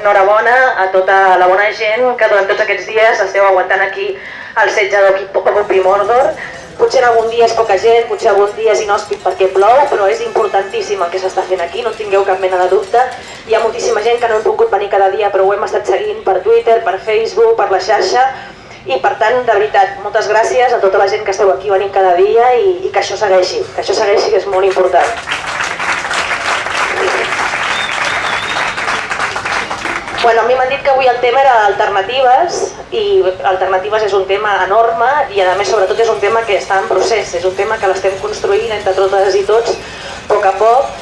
enhorabona a tota la bona gent que durant tots aquests dies esteu aguantant aquí el setge d'Ocupi Mordor. Potser en algun dia és poca gent, potser algun dia és inhòspit perquè plou, però és importantíssim el que s'està fent aquí, no tingueu cap mena de dubte. Hi ha moltíssima gent que no hem pogut venir cada dia, però ho hem estat seguint per Twitter, per Facebook, per la xarxa, i per tant, de veritat, moltes gràcies a tota la gent que esteu aquí venint cada dia i, i que això segueixi, que això segueixi que és molt important. Bueno, a mi m'han dit que avui el tema era alternatives i alternatives és un tema enorme i a més sobretot és un tema que està en procés, és un tema que l'estem construint entre totes i tots a poc a poc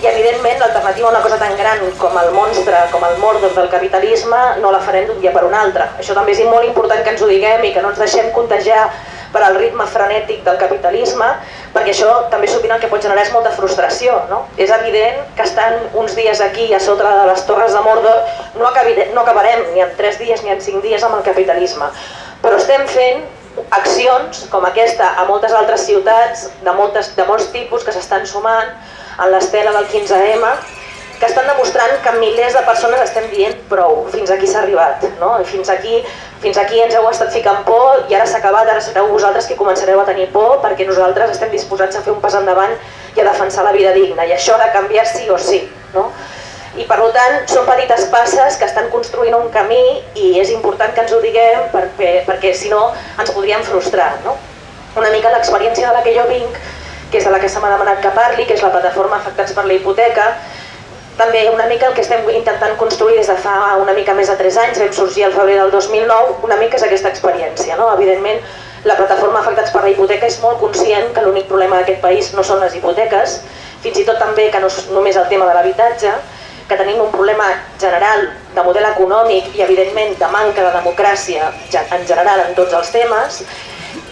i evidentment l'alternativa a una cosa tan gran com el monstre, com el Mordor del capitalisme no la farem d'un dia per un altre. Això també és molt important que ens ho diguem i que no ens deixem contagiar per al ritme frenètic del capitalisme, perquè això també sovint el que pot generar és molta frustració. No? És evident que estan uns dies aquí a sota de les torres de Mordor no, acabirem, no acabarem ni en 3 dies ni en 5 dies amb el capitalisme, però estem fent accions com aquesta a moltes altres ciutats de, moltes, de molts tipus que s'estan sumant en l'estela del 15M que estan demostrant que milers de persones estem dient prou, fins aquí s'ha arribat, no? fins, aquí, fins aquí ens heu estat ficant por i ara s'ha acabat, ara sereu vosaltres que començareu a tenir por perquè nosaltres estem disposats a fer un pas endavant i a defensar la vida digna i això ha de canviar sí o sí. No? I per tant són petites passes que estan construint un camí i és important que ens ho diguem perquè, perquè si no ens podríem frustrar. No? Una mica l'experiència de la que jo vinc, que és de la que se m'ha demanat que parli, que és la plataforma Afectats per la Hipoteca, també una mica el que estem intentant construir des de fa una mica més de 3 anys, vam sorgir al febrer del 2009, una mica és aquesta experiència. No? Evidentment, la plataforma Afectats per la Hipoteca és molt conscient que l'únic problema d'aquest país no són les hipoteques, fins i tot també que no és només el tema de l'habitatge, que tenim un problema general de model econòmic i evidentment de manca de democràcia en general en tots els temes,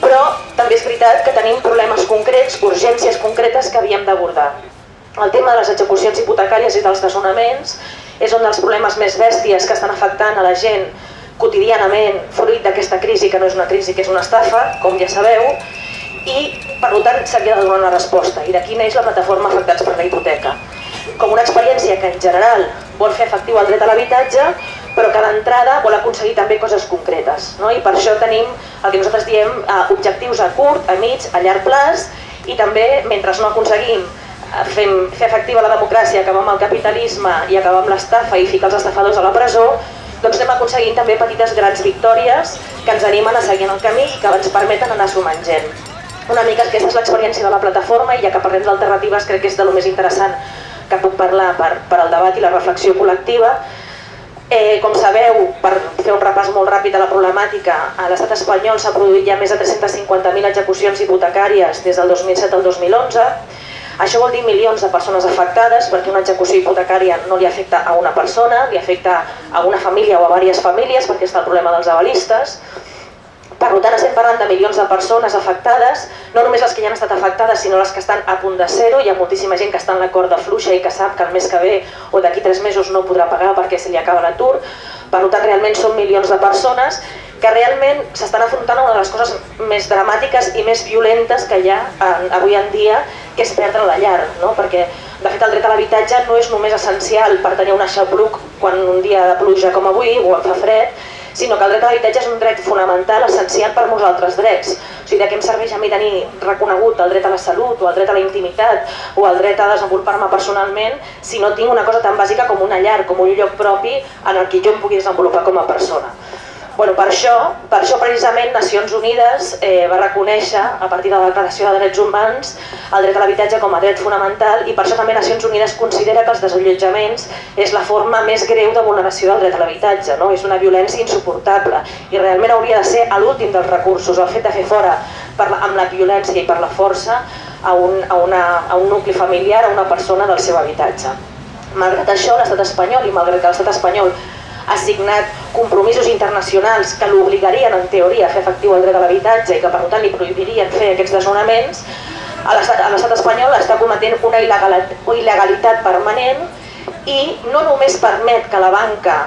però també és veritat que tenim problemes concrets, urgències concretes que havíem d'abordar. El tema de les execucions hipotecàries i dels desnonaments és un dels problemes més bèsties que estan afectant a la gent quotidianament fruit d'aquesta crisi, que no és una crisi, que és una estafa, com ja sabeu, i per tant s'havia de donar una resposta. I d'aquí neix la plataforma Afectats per la Hipoteca. Com una experiència que en general vol fer efectiu el dret a l'habitatge, però que d'entrada vol aconseguir també coses concretes. No? I per això tenim el que nosaltres diem eh, objectius a curt, a mig, a llarg plaç, i també, mentre no aconseguim fem, fer efectiva la democràcia, acabar amb el capitalisme i acabar amb l'estafa i ficar els estafadors a la presó, doncs anem aconseguint també petites grans victòries que ens animen a seguir en el camí i que ens permeten anar sumant gent. Una mica aquesta és l'experiència de la plataforma i ja que parlem d'alternatives crec que és de lo més interessant que puc parlar per, per al debat i la reflexió col·lectiva. Eh, com sabeu, per fer un repàs molt ràpid de la problemàtica, a l'estat espanyol s'ha produït ja més de 350.000 execucions hipotecàries des del 2007 al 2011, això vol dir milions de persones afectades perquè una execució hipotecària no li afecta a una persona, li afecta a una família o a diverses famílies perquè està el problema dels avalistes. Per tant, estem parlant de milions de persones afectades, no només les que ja han estat afectades, sinó les que estan a punt de ser-ho. Hi ha moltíssima gent que està en la corda fluixa i que sap que el mes que ve o d'aquí tres mesos no podrà pagar perquè se li acaba l'atur. Per tant, realment són milions de persones que realment s'estan afrontant una de les coses més dramàtiques i més violentes que hi ha avui en dia, que és perdre la llar, no? perquè de fet el dret a l'habitatge no és només essencial per tenir un aixapluc quan un dia de pluja com avui o en fa fred, sinó que el dret a l'habitatge és un dret fonamental, essencial per molts altres drets. O sigui, de què em serveix a mi tenir reconegut el dret a la salut o el dret a la intimitat o el dret a desenvolupar-me personalment si no tinc una cosa tan bàsica com una llar, com un lloc propi en el que jo em pugui desenvolupar com a persona. Bueno, per això, per això precisament Nacions Unides eh, va reconèixer, a partir de la Declaració de Drets Humans, el dret a l'habitatge com a dret fonamental i per això també Nacions Unides considera que els desallotjaments és la forma més greu de vulneració del dret a l'habitatge, no? és una violència insuportable i realment hauria de ser l'últim dels recursos, el fet de fer fora per amb la violència i per la força a un, a, una, a un nucli familiar, a una persona del seu habitatge. Malgrat això, l'estat espanyol, i malgrat que l'estat espanyol ha signat compromisos internacionals que l'obligarien en teoria a fer efectiu el dret a l'habitatge i que per tant li prohibirien fer aquests desnonaments, a l'estat espanyol està cometent una il·legalitat permanent i no només permet que la banca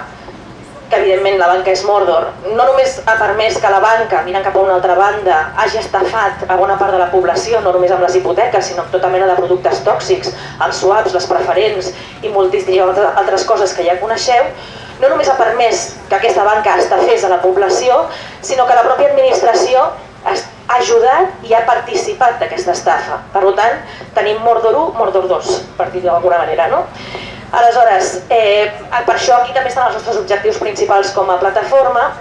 que evidentment la banca és Mordor, no només ha permès que la banca, mirant cap a una altra banda, hagi estafat a bona part de la població, no només amb les hipoteques, sinó amb tota mena de productes tòxics, els swaps, les preferents i moltíssimes altres coses que ja coneixeu, no només ha permès que aquesta banca estafés a la població, sinó que la pròpia administració ha ajudat i ha participat d'aquesta estafa. Per tant, tenim Mordor 1, Mordor 2, per dir-ho d'alguna manera. No? Aleshores, eh, per això aquí també estan els nostres objectius principals com a plataforma,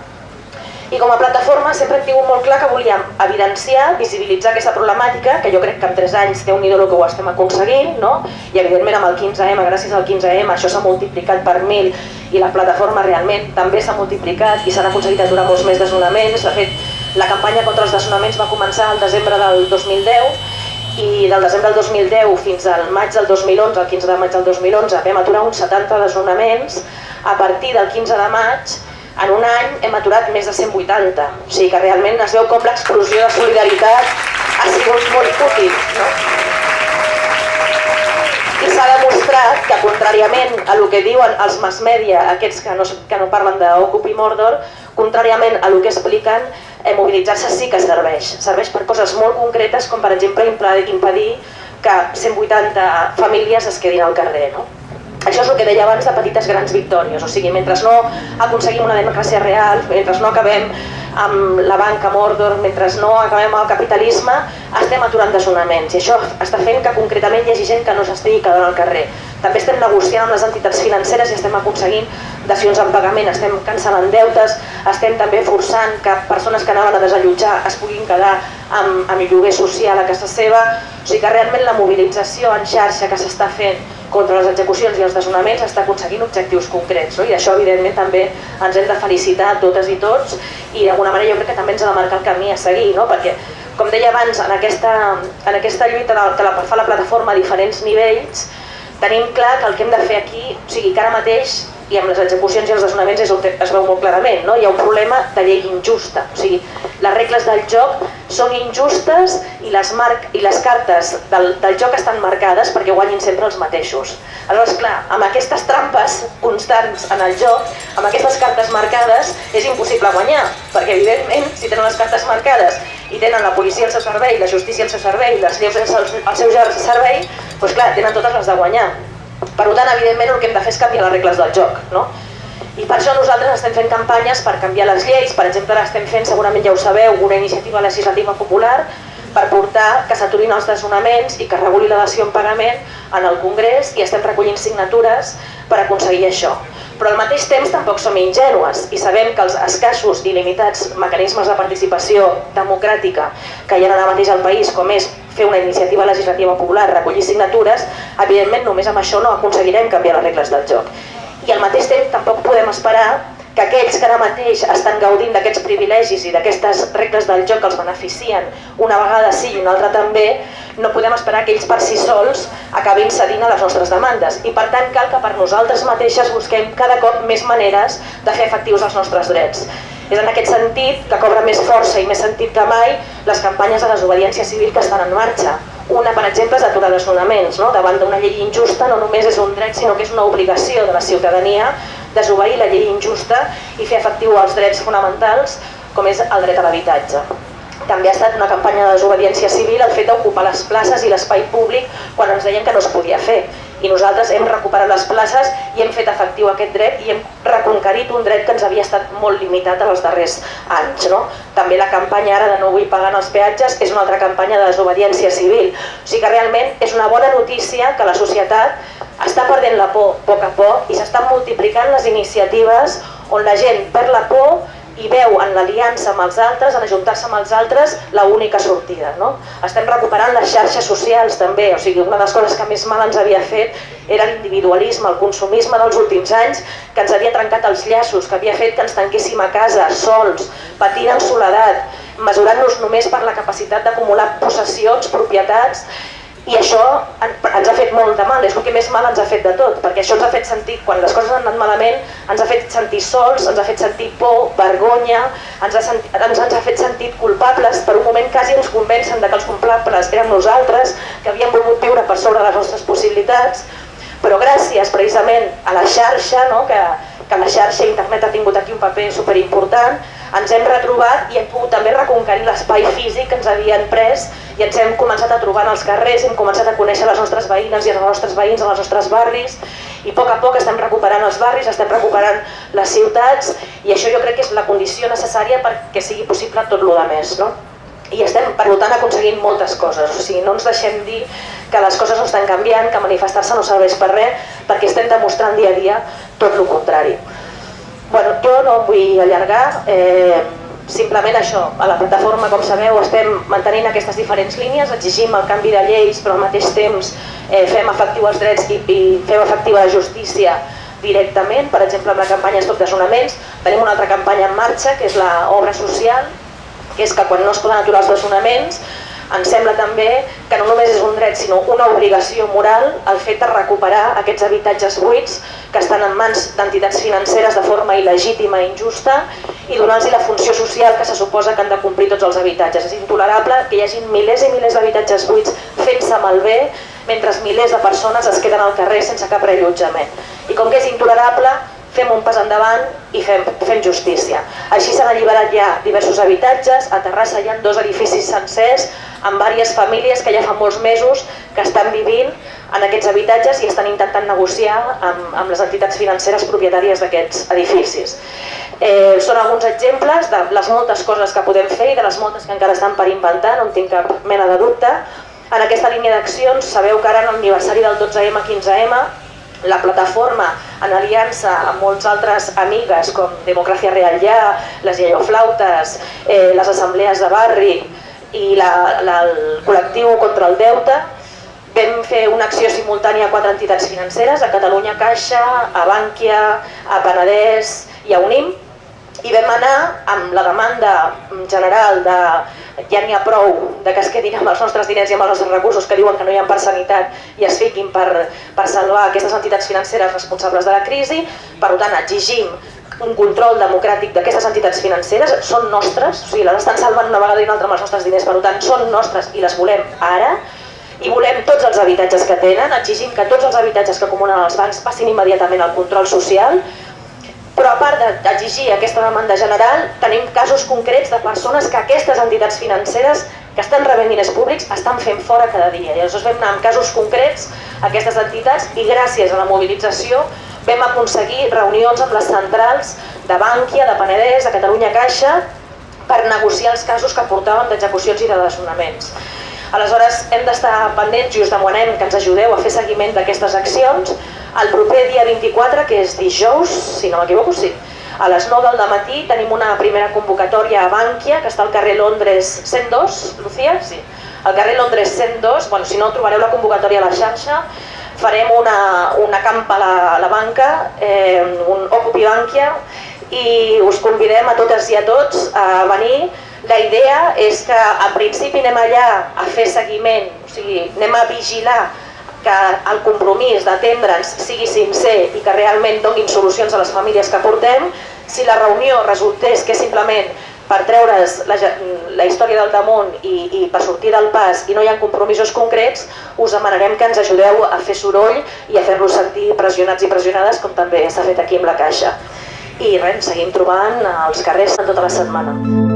i com a plataforma sempre hem tingut molt clar que volíem evidenciar, visibilitzar aquesta problemàtica, que jo crec que en 3 anys té un idol que ho estem aconseguint, no? i evidentment amb el 15M, gràcies al 15M, això s'ha multiplicat per 1.000 i la plataforma realment també s'ha multiplicat i s'han aconseguit aturar molts més desnonaments. De fet, la campanya contra els desnonaments va començar el desembre del 2010 i del desembre del 2010 fins al maig del 2011, el 15 de maig del 2011, vam aturar uns 70 desnonaments. A partir del 15 de maig en un any hem aturat més de 180, o sigui que realment es veu com l'explosió de solidaritat ha sigut molt útil. No? Demostrat que, contràriament a el que diuen els mass media, aquests que no, que no parlen d'Occupy Mordor, contràriament a el que expliquen, eh, mobilitzar-se sí que serveix. Serveix per coses molt concretes, com per exemple impedir que 180 famílies es quedin al carrer. No? Això és el que deia abans de petites grans victòries, o sigui, mentre no aconseguim una democràcia real, mentre no acabem amb la banca Mordor, mentre no acabem el capitalisme, estem aturant desonaments i això està fent que concretament hi hagi gent que no s'estigui quedant al carrer. També estem negociant amb les entitats financeres i estem aconseguint dacions en pagament, estem cancel·lant deutes, estem també forçant que persones que anaven a desallotjar es puguin quedar amb, amb lloguer social a casa seva, o sigui que realment la mobilització en xarxa que s'està fent contra les execucions i els desnonaments està aconseguint objectius concrets no? i això evidentment també ens hem de felicitar totes i tots i d'alguna manera jo crec que també ens ha de marcar el camí a seguir no? perquè com deia abans en aquesta, en aquesta lluita que la, fa la plataforma a diferents nivells tenim clar que el que hem de fer aquí, o sigui que ara mateix i amb les execucions i els desnonaments és es veu molt clarament, no? hi ha un problema de llei injusta, o sigui, les regles del joc són injustes i les, marc, i les cartes del, del joc estan marcades perquè guanyin sempre els mateixos. Aleshores, clar, amb aquestes trampes constants en el joc, amb aquestes cartes marcades, és impossible guanyar, perquè evidentment, si tenen les cartes marcades i tenen la policia al seu servei, la justícia al seu servei, les lleus al seu servei, doncs clar, tenen totes les de guanyar. Per tant, evidentment, el que hem de fer és canviar les regles del joc. No? I per això nosaltres estem fent campanyes per canviar les lleis. Per exemple, estem fent, segurament ja ho sabeu, una iniciativa legislativa popular per portar que s'aturin els desnonaments i que reguli la dació en pagament en el Congrés i estem recollint signatures per aconseguir això. Però al mateix temps tampoc som ingenues i sabem que els escassos i limitats mecanismes de participació democràtica que hi ha ara mateix al país, com és fer una iniciativa legislativa popular, recollir signatures, evidentment només amb això no aconseguirem canviar les regles del joc. I al mateix temps tampoc podem esperar que aquells que ara mateix estan gaudint d'aquests privilegis i d'aquestes regles del joc que els beneficien una vegada sí i una altra també, no podem esperar que ells per si sols acabin cedint a les nostres demandes. I per tant cal que per nosaltres mateixes busquem cada cop més maneres de fer efectius els nostres drets. És en aquest sentit que cobra més força i més sentit que mai les campanyes de desobediència civil que estan en marxa. Una, per exemple, és aturar desnonaments. No? Davant d'una llei injusta no només és un dret, sinó que és una obligació de la ciutadania desobeir la llei injusta i fer efectiu els drets fonamentals, com és el dret a l'habitatge. També ha estat una campanya de desobediència civil el fet d'ocupar les places i l'espai públic quan ens deien que no es podia fer i nosaltres hem recuperat les places i hem fet efectiu aquest dret i hem reconquerit un dret que ens havia estat molt limitat en els darrers anys. No? També la campanya ara de no vull pagar els peatges és una altra campanya de desobediència civil. O sigui que realment és una bona notícia que la societat està perdent la por a poc a poc i s'estan multiplicant les iniciatives on la gent perd la por i veu en l'aliança amb els altres, en ajuntar-se amb els altres, la única sortida. No? Estem recuperant les xarxes socials també, o sigui, una de les coses que més mal ens havia fet era l'individualisme, el consumisme dels últims anys, que ens havia trencat els llaços, que havia fet que ens tanquéssim a casa, sols, patint en soledat, mesurant-nos només per la capacitat d'acumular possessions, propietats, i això ens ha fet molt de mal, és el que més mal ens ha fet de tot, perquè això ens ha fet sentir, quan les coses han anat malament, ens ha fet sentir sols, ens ha fet sentir por, vergonya, ens ha, sentit, ens, ens ha fet sentir culpables, per un moment quasi ens convencen de que els culpables érem nosaltres, que havíem volgut viure per sobre les nostres possibilitats, però gràcies precisament a la xarxa, no, que, que la xarxa internet ha tingut aquí un paper superimportant, ens hem retrobat i hem pogut també reconquerir l'espai físic que ens havien pres i ens hem començat a trobar en els carrers, hem començat a conèixer les nostres veïnes i els nostres veïns, els nostres barris I a poc a poc estem recuperant els barris, estem recuperant les ciutats i això jo crec que és la condició necessària perquè sigui possible tot el que més. No? I estem, per tant, aconseguint moltes coses. O sigui, no ens deixem dir que les coses no estan canviant, que manifestar-se no serveix per res, perquè estem demostrant dia a dia tot el contrari. No vull allargar, eh, simplement això, a la plataforma, com sabeu, estem mantenint aquestes diferents línies, exigim el canvi de lleis, però al mateix temps eh, fem efectiu els drets i, i fem efectiva la justícia directament, per exemple amb la campanya Stop Desnonaments, tenim una altra campanya en marxa, que és l'obra social, que és que quan no es poden aturar els desnonaments, ens sembla també que no només és un dret sinó una obligació moral el fet de recuperar aquests habitatges buits que estan en mans d'entitats financeres de forma il·legítima i injusta i donar-los la funció social que se suposa que han de complir tots els habitatges. És intolerable que hi hagi milers i milers d'habitatges buits fent-se malbé mentre milers de persones es queden al carrer sense cap reallotjament. I com que és intolerable, fem un pas endavant i fem, fem justícia. Així s'han alliberat ja diversos habitatges, a Terrassa hi ha dos edificis sencers amb diverses famílies que ja fa molts mesos que estan vivint en aquests habitatges i estan intentant negociar amb, amb les entitats financeres propietàries d'aquests edificis. Eh, són alguns exemples de les moltes coses que podem fer i de les moltes que encara estan per inventar, no en tinc cap mena de dubte. En aquesta línia d'accions, sabeu que ara en l'aniversari del 12M-15M la plataforma en aliança amb molts altres amigues com Democràcia Real Ja, les Iaioflautes, eh, les assemblees de barri i la, la, el col·lectiu contra el deute, vam fer una acció simultània a quatre entitats financeres, a Catalunya Caixa, a Bànquia, a Penedès i a Unim, i vam anar amb la demanda general de ja n'hi ha prou de que es quedin amb els nostres diners i amb els nostres recursos que diuen que no hi ha per sanitat i es fiquin per, per salvar aquestes entitats financeres responsables de la crisi. Per tant, exigim un control democràtic d'aquestes entitats financeres, són nostres, o sigui, les estan salvant una vegada i una altra amb els nostres diners, per tant, són nostres i les volem ara, i volem tots els habitatges que tenen, exigim que tots els habitatges que acumulen els bancs passin immediatament al control social, però a part d'exigir aquesta demanda general, tenim casos concrets de persones que aquestes entitats financeres que estan rebent diners públics estan fent fora cada dia. I aleshores vam anar amb casos concrets a aquestes entitats i gràcies a la mobilització vam aconseguir reunions amb les centrals de Bànquia, de Penedès, de Catalunya Caixa, per negociar els casos que portaven d'execucions i de desnonaments. Aleshores, hem d'estar pendents i us demanem que ens ajudeu a fer seguiment d'aquestes accions. El proper dia 24, que és dijous, si no m'equivoco, sí, a les 9 del matí tenim una primera convocatòria a Bànquia, que està al carrer Londres 102, Lucía? Sí. Al carrer Londres 102, bueno, si no trobareu la convocatòria a la xarxa, farem una, una campa a la, a la banca, eh, un Ocupi Bànquia, i us convidem a totes i a tots a venir. La idea és que al principi anem allà a fer seguiment, o sigui, anem a vigilar que el compromís d'atendre'ns sigui sincer i que realment donin solucions a les famílies que portem. Si la reunió resultés que simplement per treure's la, la història del damunt i, i per sortir del pas i no hi ha compromisos concrets, us demanarem que ens ajudeu a fer soroll i a fer-los sentir pressionats i pressionades com també s'ha fet aquí amb la Caixa. I res, seguim trobant els carrers tota la setmana.